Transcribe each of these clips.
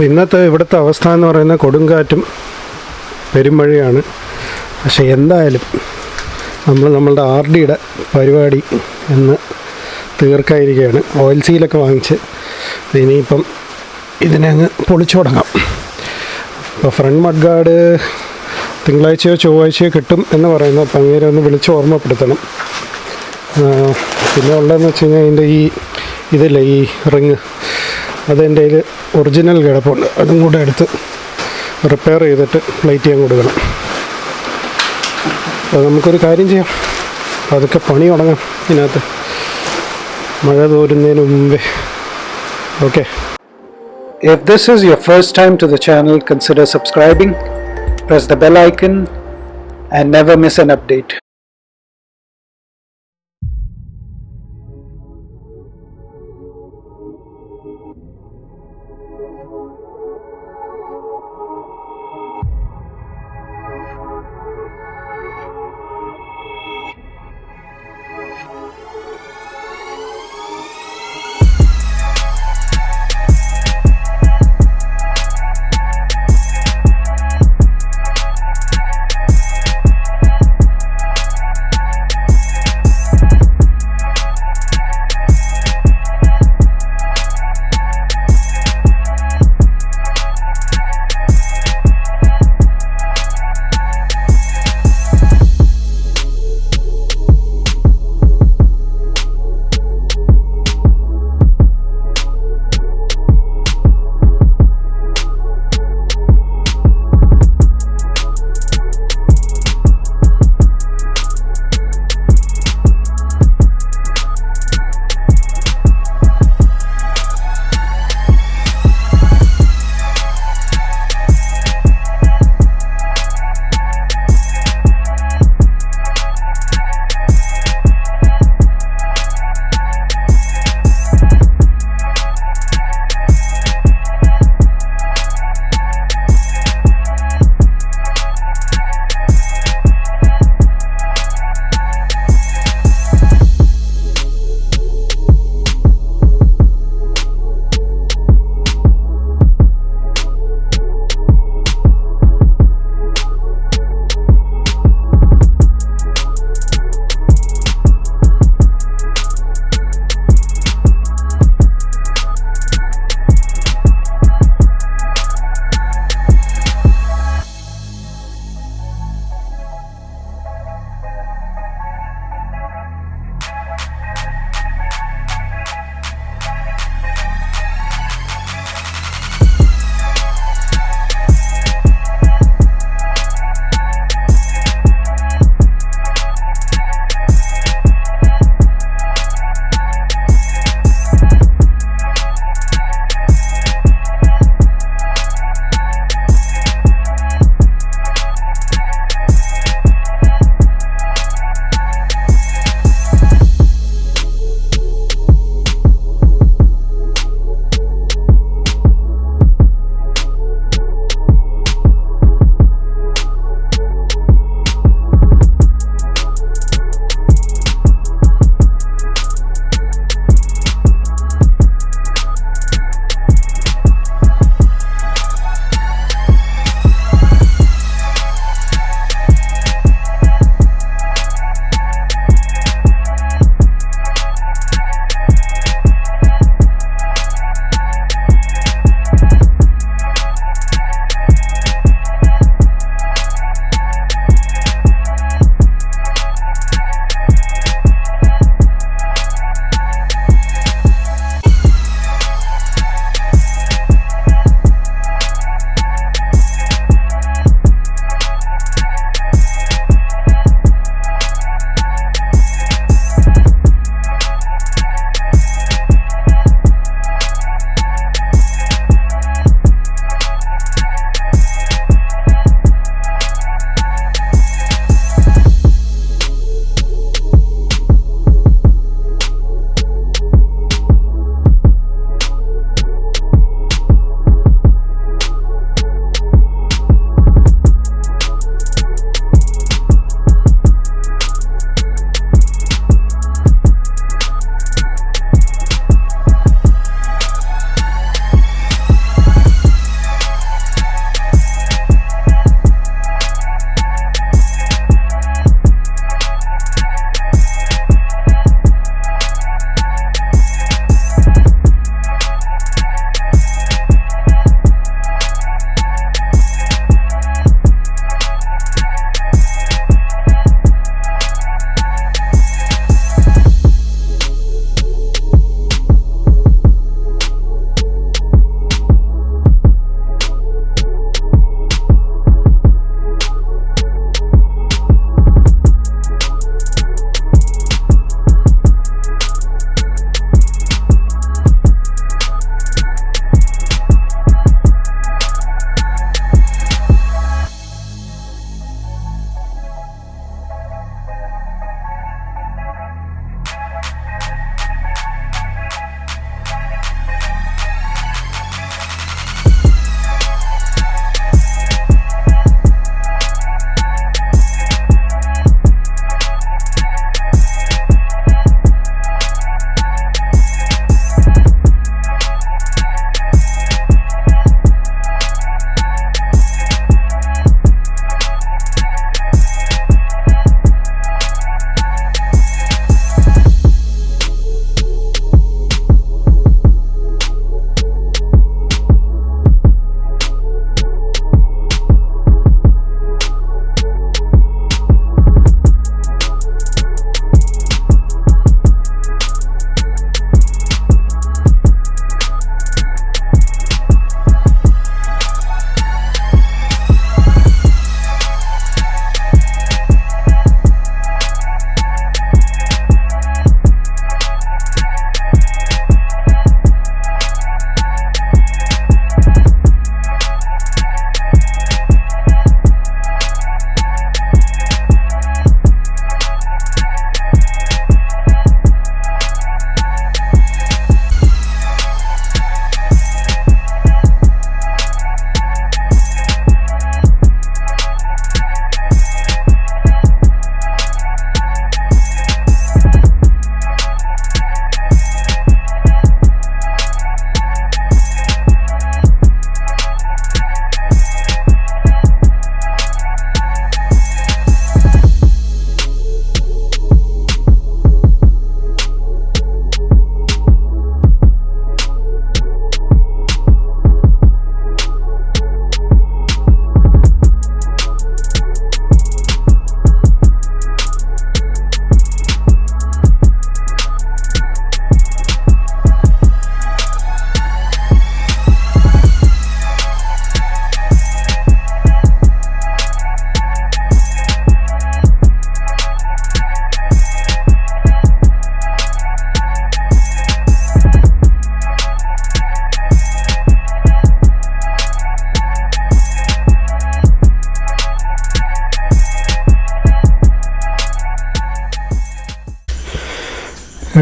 അപ്പോൾ ഇന്നത്തെ ഇവിടുത്തെ അവസ്ഥ എന്ന് പറയുന്നത് കൊടുങ്കാറ്റും പെരുമഴയാണ്. പക്ഷേ എന്തായാലും നമ്മൾ നമ്മളുടെ ആർ ഡിയുടെ പരിപാടി എന്ന് തീർക്കായിരിക്കുകയാണ്. ഓയിൽ സീലൊക്കെ വാങ്ങിച്ച് ഇനിയിപ്പം ഇതിനെ അങ്ങ് പൊളിച്ചു തുടങ്ങാം. അപ്പോൾ ഫ്രണ്ട് മഡ്ഗാർഡ് തിങ്കളാഴ്ചയോ ചൊവ്വാഴ്ചയോ കിട്ടും എന്ന് പറയുന്നത് അപ്പം അങ്ങനെ ഒന്ന് വിളിച്ച് ഓർമ്മപ്പെടുത്തണം. പിന്നെ ഉള്ളതെന്ന് വെച്ച് കഴിഞ്ഞാൽ അതിന്റെ ഈ ഇതല്ലേ ഈ റിങ് അതെന്റെ കയ്യിൽ ഒറിജിനൽ കിടപ്പുണ്ട്. അതും കൂടെ എടുത്ത് റിപ്പയർ ചെയ്തിട്ട് പ്ലേറ്റ് ചെയ്യാൻ കൊടുക്കണം. അപ്പോൾ നമുക്കൊരു കാര്യം ചെയ്യാം. അതൊക്കെ പണി തുടങ്ങാം ഇതിനകത്ത്. മഴ തോരുന്നതിന് മുമ്പേ. Okay. If this is your first time to the channel consider subscribing, press the bell icon, and never miss an update.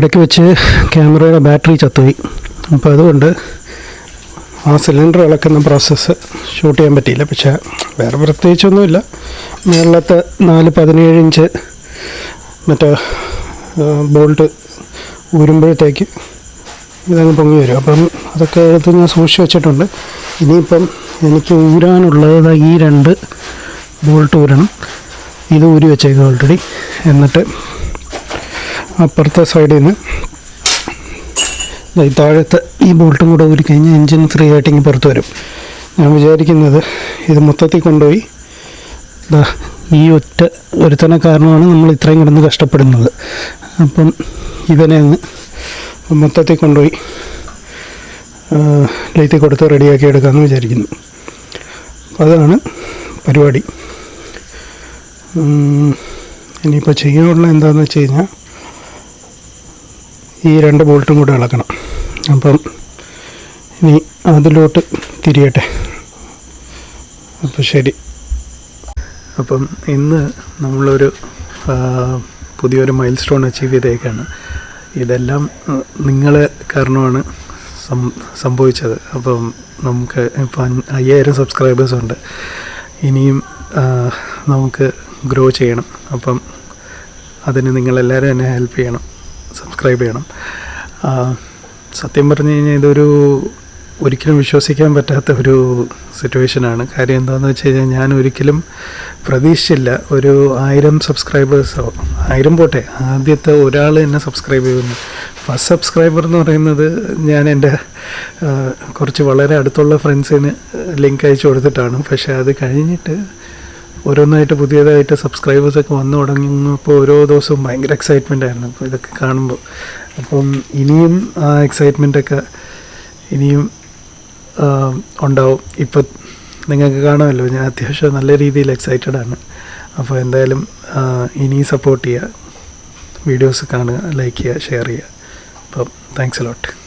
ഇടയ്ക്ക് വെച്ച് ക്യാമറയുടെ ബാറ്ററി ചത്തുപോയി. അപ്പോൾ അതുകൊണ്ട് ആ സിലിണ്ടർ ഇളക്കുന്ന പ്രോസസ്സ് ഷൂട്ട് ചെയ്യാൻ പറ്റിയില്ല. പക്ഷേ വേറെ പ്രത്യേകിച്ചൊന്നുമില്ല. മേളത്തെ നാല് പതിനേഴ് ഇഞ്ച് മറ്റേ ബോൾട്ട് ഊരുമ്പോഴത്തേക്ക് ഇതങ്ങ് പൊങ്ങി വരും. അപ്പം അതൊക്കെ എടുത്ത് ഞാൻ സൂക്ഷിച്ച് വെച്ചിട്ടുണ്ട്. ഇനിയിപ്പം എനിക്ക് ഊരാനുള്ളത് ഈ രണ്ട് ബോൾട്ട് ഊരണം. ഇത് ഊരി വെച്ചേക്കും ഓൾറെഡി എന്നിട്ട് അപ്പുറത്തെ സൈഡിൽ നിന്ന് ഈ താഴത്തെ ഈ ബോൾട്ടും കൂടെ ഊരി കഴിഞ്ഞാൽ എൻജിൻ ഫ്രീ ആയിട്ട് ഇങ്ങനെ പുറത്ത് വരും. ഞാൻ വിചാരിക്കുന്നത് ഇത് മൊത്തത്തിൽ കൊണ്ടുപോയി. ഈ ഒറ്റ ഒരുത്തന കാരണമാണ് നമ്മൾ ഇത്രയും കിടന്ന് കഷ്ടപ്പെടുന്നത്. അപ്പം ഇവനെ അങ്ങ് മൊത്തത്തിൽ കൊണ്ടുപോയി ലൈത്തിൽ കൊടുത്ത് റെഡിയാക്കി എടുക്കാമെന്ന് വിചാരിക്കുന്നു. അതാണ് പരിപാടി. ഇനിയിപ്പോൾ ചെയ്യാനുള്ള എന്താണെന്ന് വെച്ച് കഴിഞ്ഞാൽ ഈ രണ്ട് ബോൾട്ടും കൂടെ ഇളക്കണം അപ്പം ഇനി അതിലോട്ട് തിരിയട്ടെ. അപ്പോൾ ശരി. അപ്പം ഇന്ന് നമ്മളൊരു പുതിയൊരു മൈൽ സ്റ്റോൺ അച്ചീവ് ചെയ്തേക്കാണ്. ഇതെല്ലാം നിങ്ങൾ കാരണമാണ് സംഭവിച്ചത്. അപ്പം നമുക്ക് ഇപ്പം അയ്യായിരം സബ്സ്ക്രൈബേഴ്സ് ഉണ്ട്. ഇനിയും നമുക്ക് ഗ്രോ ചെയ്യണം. അപ്പം അതിന് നിങ്ങളെല്ലാവരും എന്നെ ഹെൽപ്പ് ചെയ്യണം. സബ്സ്ക്രൈബ് ചെയ്യണം. സത്യം പറഞ്ഞു കഴിഞ്ഞാൽ ഇതൊരു ഒരിക്കലും വിശ്വസിക്കാൻ പറ്റാത്ത ഒരു സിറ്റുവേഷനാണ് കാര്യം എന്താണെന്ന് വെച്ച് കഴിഞ്ഞാൽ ഞാൻ ഒരിക്കലും പ്രതീക്ഷിച്ചില്ല. ഒരു ആയിരം സബ്സ്ക്രൈബേഴ്സോ ആയിരം പോട്ടെ. ആദ്യത്തെ ഒരാൾ എന്നെ സബ്സ്ക്രൈബ് ചെയ്യുന്നു. ഫസ്റ്റ് സബ്സ്ക്രൈബർ എന്ന് പറയുന്നത് ഞാൻ എന്റെ കുറച്ച് വളരെ അടുത്തുള്ള ഫ്രണ്ട്സിന് ലിങ്ക് അയച്ചു കൊടുത്തിട്ടാണ്. പക്ഷേ അത് കഴിഞ്ഞിട്ട് ഓരോന്നായിട്ട് പുതിയതായിട്ട് സബ്സ്ക്രൈബേഴ്സൊക്കെ വന്നു തുടങ്ങിയപ്പോൾ ഓരോ ദിവസവും ഭയങ്കര എക്സൈറ്റ്മെന്റ് ആയിരുന്നു. അപ്പോൾ ഇതൊക്കെ കാണുമ്പോൾ അപ്പം ഇനിയും ആ എക്സൈറ്റ്മെന്റൊക്കെ ഇനിയും ഉണ്ടാവും. ഇപ്പം നിങ്ങൾക്ക് കാണുമല്ലോ ഞാൻ അത്യാവശ്യം നല്ല രീതിയിൽ എക്സൈറ്റഡ് ആണ്. അപ്പോൾ എന്തായാലും ഇനി സപ്പോർട്ട് ചെയ്യുക. വീഡിയോസ് കാണുക ലൈക്ക് ചെയ്യുക ഷെയർ ചെയ്യുക. അപ്പം താങ്ക്സ് ലോട്ട്